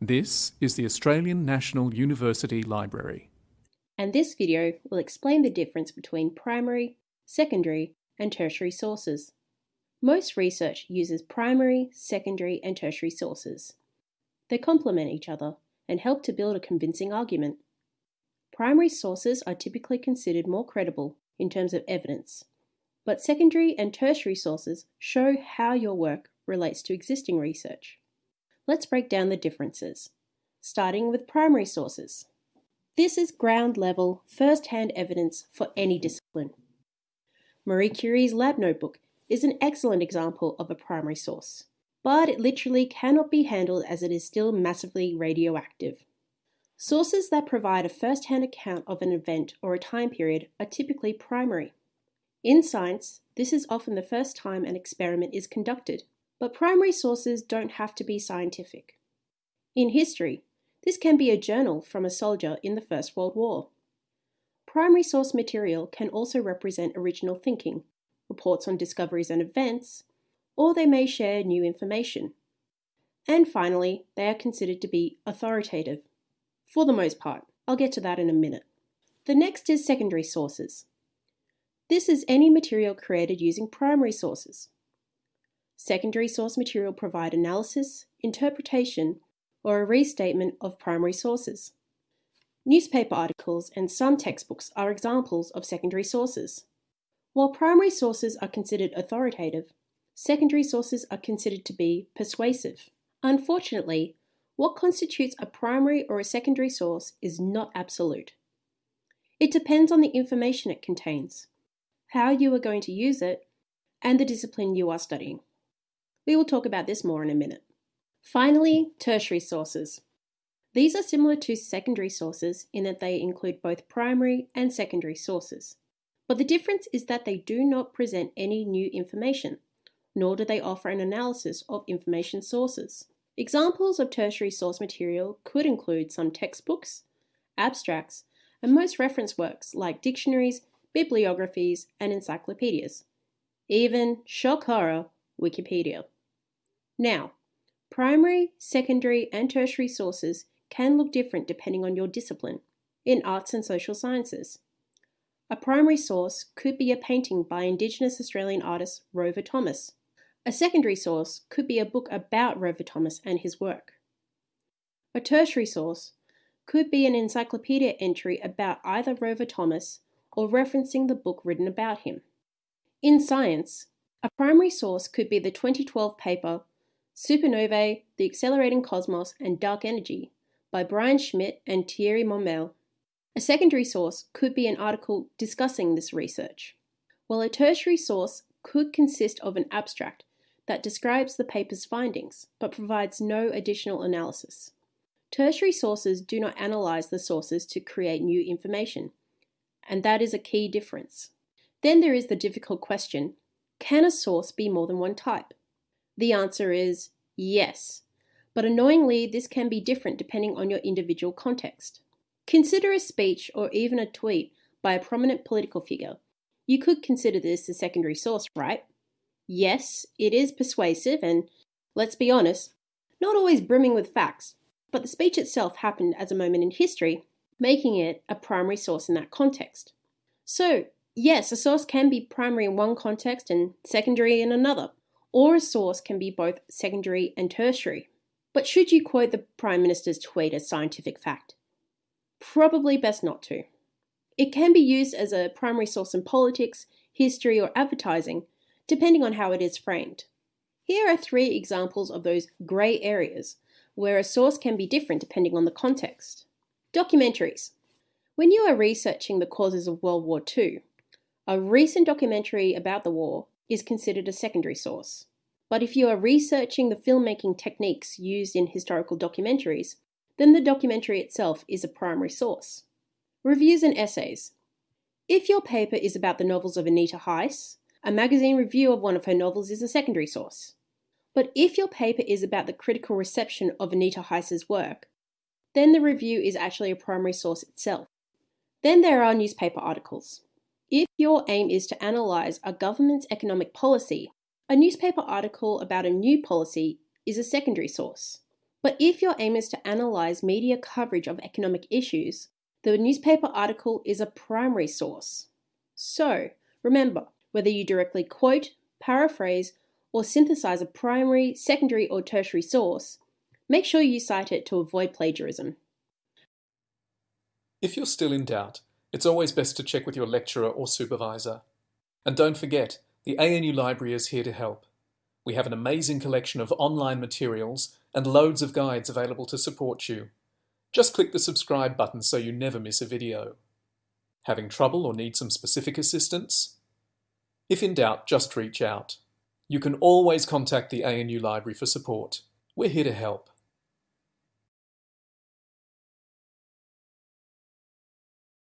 This is the Australian National University Library. And this video will explain the difference between primary, secondary, and tertiary sources. Most research uses primary, secondary, and tertiary sources. They complement each other and help to build a convincing argument. Primary sources are typically considered more credible in terms of evidence, but secondary and tertiary sources show how your work relates to existing research. Let's break down the differences, starting with primary sources. This is ground level, first hand evidence for any discipline. Marie Curie's lab notebook is an excellent example of a primary source, but it literally cannot be handled as it is still massively radioactive. Sources that provide a first hand account of an event or a time period are typically primary. In science, this is often the first time an experiment is conducted, but primary sources don't have to be scientific. In history, this can be a journal from a soldier in the First World War. Primary source material can also represent original thinking, reports on discoveries and events, or they may share new information. And finally, they are considered to be authoritative. For the most part, I'll get to that in a minute. The next is secondary sources. This is any material created using primary sources. Secondary source material provide analysis, interpretation, or a restatement of primary sources. Newspaper articles and some textbooks are examples of secondary sources. While primary sources are considered authoritative, secondary sources are considered to be persuasive. Unfortunately, what constitutes a primary or a secondary source is not absolute. It depends on the information it contains, how you are going to use it, and the discipline you are studying. We will talk about this more in a minute. Finally, tertiary sources. These are similar to secondary sources in that they include both primary and secondary sources. But the difference is that they do not present any new information, nor do they offer an analysis of information sources. Examples of tertiary source material could include some textbooks, abstracts, and most reference works like dictionaries, bibliographies, and encyclopedias. Even, shock horror, Wikipedia. Now, primary, secondary, and tertiary sources can look different depending on your discipline. In arts and social sciences, a primary source could be a painting by Indigenous Australian artist Rover Thomas. A secondary source could be a book about Rover Thomas and his work. A tertiary source could be an encyclopedia entry about either Rover Thomas or referencing the book written about him. In science, a primary source could be the 2012 paper Supernovae, the Accelerating Cosmos and Dark Energy by Brian Schmidt and Thierry Monmel a secondary source could be an article discussing this research, while a tertiary source could consist of an abstract that describes the paper's findings but provides no additional analysis. Tertiary sources do not analyze the sources to create new information, and that is a key difference. Then there is the difficult question can a source be more than one type? The answer is yes, but annoyingly, this can be different depending on your individual context. Consider a speech or even a tweet by a prominent political figure. You could consider this a secondary source, right? Yes, it is persuasive and, let's be honest, not always brimming with facts, but the speech itself happened as a moment in history, making it a primary source in that context. So, yes, a source can be primary in one context and secondary in another, or a source can be both secondary and tertiary. But should you quote the Prime Minister's tweet as scientific fact? probably best not to. It can be used as a primary source in politics, history, or advertising, depending on how it is framed. Here are three examples of those grey areas where a source can be different depending on the context. Documentaries. When you are researching the causes of World War II, a recent documentary about the war is considered a secondary source. But if you are researching the filmmaking techniques used in historical documentaries, then the documentary itself is a primary source. Reviews and essays. If your paper is about the novels of Anita Heiss, a magazine review of one of her novels is a secondary source. But if your paper is about the critical reception of Anita Heiss's work, then the review is actually a primary source itself. Then there are newspaper articles. If your aim is to analyse a government's economic policy, a newspaper article about a new policy is a secondary source. But if your aim is to analyse media coverage of economic issues, the newspaper article is a primary source. So, remember, whether you directly quote, paraphrase, or synthesize a primary, secondary, or tertiary source, make sure you cite it to avoid plagiarism. If you're still in doubt, it's always best to check with your lecturer or supervisor. And don't forget, the ANU Library is here to help. We have an amazing collection of online materials and loads of guides available to support you. Just click the subscribe button so you never miss a video. Having trouble or need some specific assistance? If in doubt, just reach out. You can always contact the ANU Library for support. We're here to help.